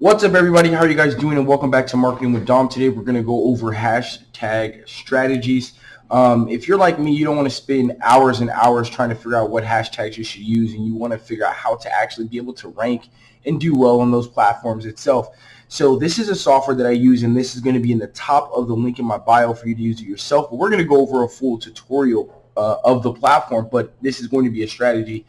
What's up everybody? How are you guys doing? And welcome back to Marketing with Dom. Today we're going to go over hashtag strategies. Um, if you're like me, you don't want to spend hours and hours trying to figure out what hashtags you should use and you want to figure out how to actually be able to rank and do well on those platforms itself. So this is a software that I use and this is going to be in the top of the link in my bio for you to use it yourself. But we're going to go over a full tutorial uh, of the platform, but this is going to be a strategy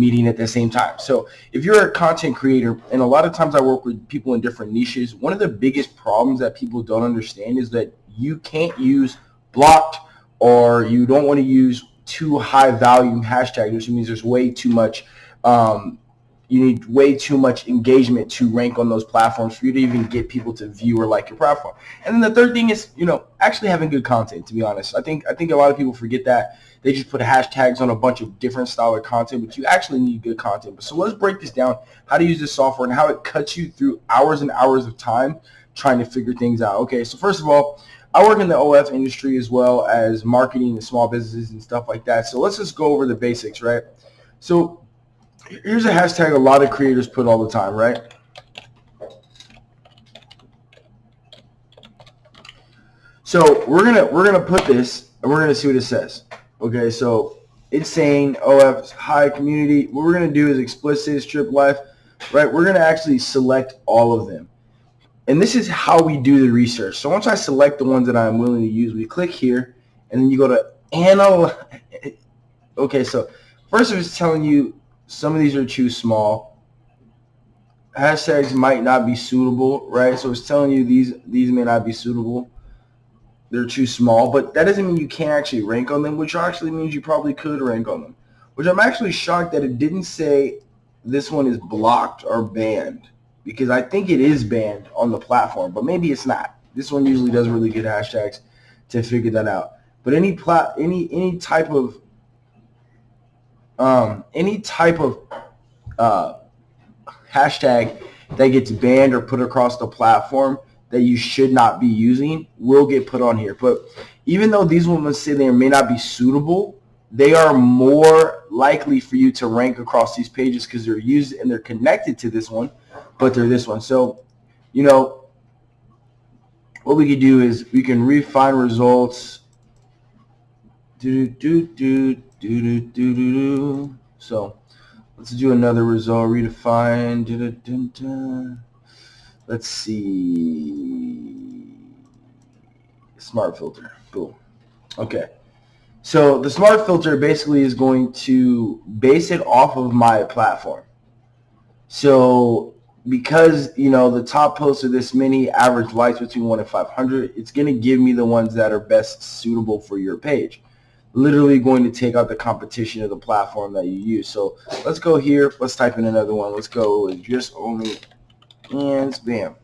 meeting at the same time. So if you're a content creator, and a lot of times I work with people in different niches, one of the biggest problems that people don't understand is that you can't use blocked or you don't want to use too high value hashtags, which means there's way too much um, you need way too much engagement to rank on those platforms for you to even get people to view or like your platform. And then the third thing is, you know, actually having good content, to be honest. I think I think a lot of people forget that. They just put hashtags on a bunch of different style of content, but you actually need good content. So let's break this down, how to use this software and how it cuts you through hours and hours of time trying to figure things out. Okay, so first of all, I work in the OF industry as well as marketing and small businesses and stuff like that. So let's just go over the basics, right? So here's a hashtag a lot of creators put all the time, right? So we're gonna we're gonna put this and we're gonna see what it says. Okay, so it's saying OF high community. What we're gonna do is explicit strip life, right? We're gonna actually select all of them. And this is how we do the research. So once I select the ones that I'm willing to use, we click here and then you go to analyze. Okay, so first of it's telling you some of these are too small. Hashtags might not be suitable, right? So it's telling you these these may not be suitable. They're too small, but that doesn't mean you can't actually rank on them, which actually means you probably could rank on them. Which I'm actually shocked that it didn't say this one is blocked or banned because I think it is banned on the platform, but maybe it's not. This one usually does really good hashtags to figure that out. But any plat, any any type of um, any type of uh, hashtag that gets banned or put across the platform that you should not be using will get put on here. But even though these ones say they may not be suitable, they are more likely for you to rank across these pages because they're used and they're connected to this one, but they're this one. So, you know, what we could do is we can refine results. Do do do do do do do do. So let's do another result. Redefine. Da, da, da. Let's see. Smart filter. Boom. Okay. So the smart filter basically is going to base it off of my platform. So because you know the top posts are this many average likes between 1 and 500 it's going to give me the ones that are best suitable for your page literally going to take out the competition of the platform that you use. So let's go here. Let's type in another one. Let's go with just only and bam.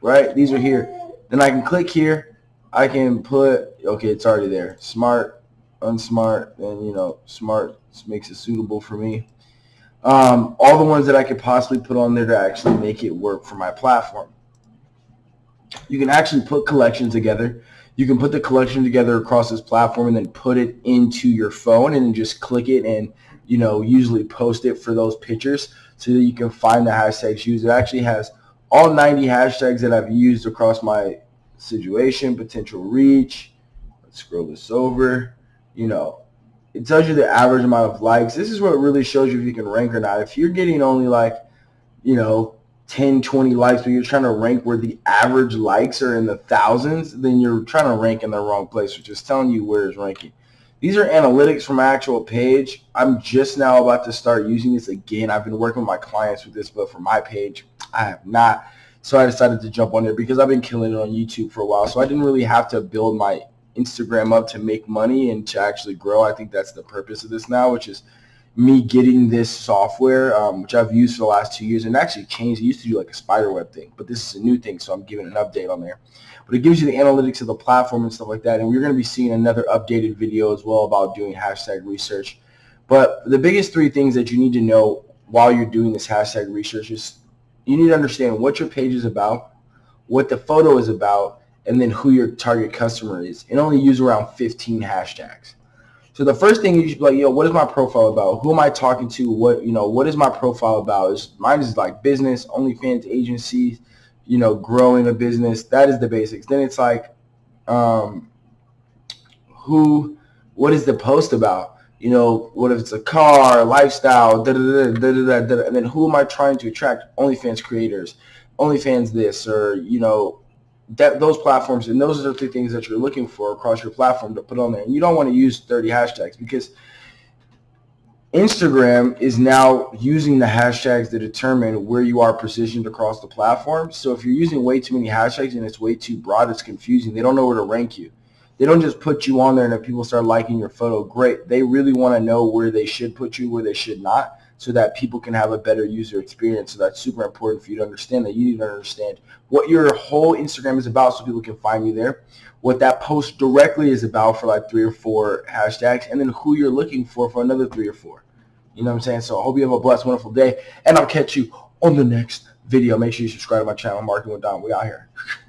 Right? These are here. Then I can click here. I can put, okay, it's already there. Smart, unsmart, and you know, smart makes it suitable for me. Um, all the ones that I could possibly put on there to actually make it work for my platform. You can actually put collections together you can put the collection together across this platform and then put it into your phone and just click it and you know usually post it for those pictures so that you can find the hashtags used. It actually has all 90 hashtags that I've used across my situation, potential reach. Let's scroll this over. You know, it tells you the average amount of likes. This is what really shows you if you can rank or not. If you're getting only like, you know, 10, 20 likes, but you're trying to rank where the average likes are in the thousands, then you're trying to rank in the wrong place, which is telling you where it's ranking. These are analytics from my actual page. I'm just now about to start using this again. I've been working with my clients with this, but for my page, I have not. So I decided to jump on there because I've been killing it on YouTube for a while. So I didn't really have to build my Instagram up to make money and to actually grow. I think that's the purpose of this now, which is me getting this software, um, which I've used for the last two years, and actually changed. It used to do like a spider web thing, but this is a new thing, so I'm giving an update on there. But it gives you the analytics of the platform and stuff like that, and we're going to be seeing another updated video as well about doing hashtag research. But the biggest three things that you need to know while you're doing this hashtag research is you need to understand what your page is about, what the photo is about, and then who your target customer is, and only use around 15 hashtags. So the first thing you should be like, yo, what is my profile about? Who am I talking to? What you know, what is my profile about? Is mine is like business, OnlyFans agencies, you know, growing a business. That is the basics. Then it's like, um, who, what is the post about? You know, what if it's a car, lifestyle, da da da da da da, and then who am I trying to attract? OnlyFans creators, OnlyFans this, or you know, that those platforms and those are the three things that you're looking for across your platform to put on there. And you don't want to use 30 hashtags because Instagram is now using the hashtags to determine where you are positioned across the platform. So if you're using way too many hashtags and it's way too broad, it's confusing. They don't know where to rank you. They don't just put you on there and if people start liking your photo, great. They really want to know where they should put you, where they should not so that people can have a better user experience. So that's super important for you to understand that you need to understand what your whole Instagram is about so people can find you there, what that post directly is about for like three or four hashtags, and then who you're looking for for another three or four. You know what I'm saying? So I hope you have a blessed, wonderful day, and I'll catch you on the next video. Make sure you subscribe to my channel, Marketing with Don. We out here.